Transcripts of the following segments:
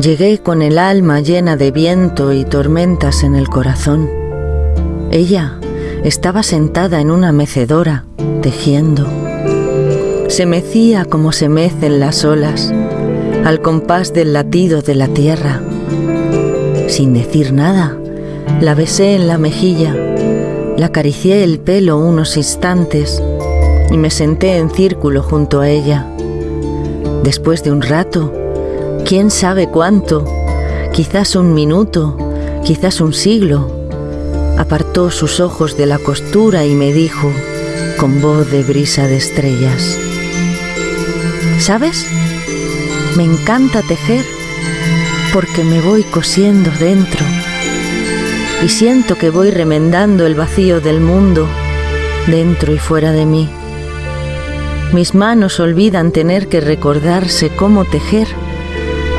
Llegué con el alma llena de viento y tormentas en el corazón. Ella estaba sentada en una mecedora, tejiendo. Se mecía como se mecen las olas, al compás del latido de la tierra. Sin decir nada, la besé en la mejilla, la acaricié el pelo unos instantes y me senté en círculo junto a ella. Después de un rato, quién sabe cuánto, quizás un minuto, quizás un siglo, apartó sus ojos de la costura y me dijo, con voz de brisa de estrellas, ¿sabes? Me encanta tejer porque me voy cosiendo dentro y siento que voy remendando el vacío del mundo dentro y fuera de mí. Mis manos olvidan tener que recordarse cómo tejer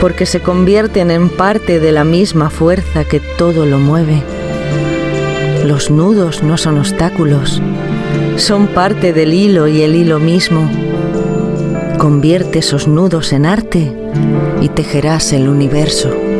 porque se convierten en parte de la misma fuerza que todo lo mueve. Los nudos no son obstáculos, son parte del hilo y el hilo mismo. Convierte esos nudos en arte y tejerás el universo.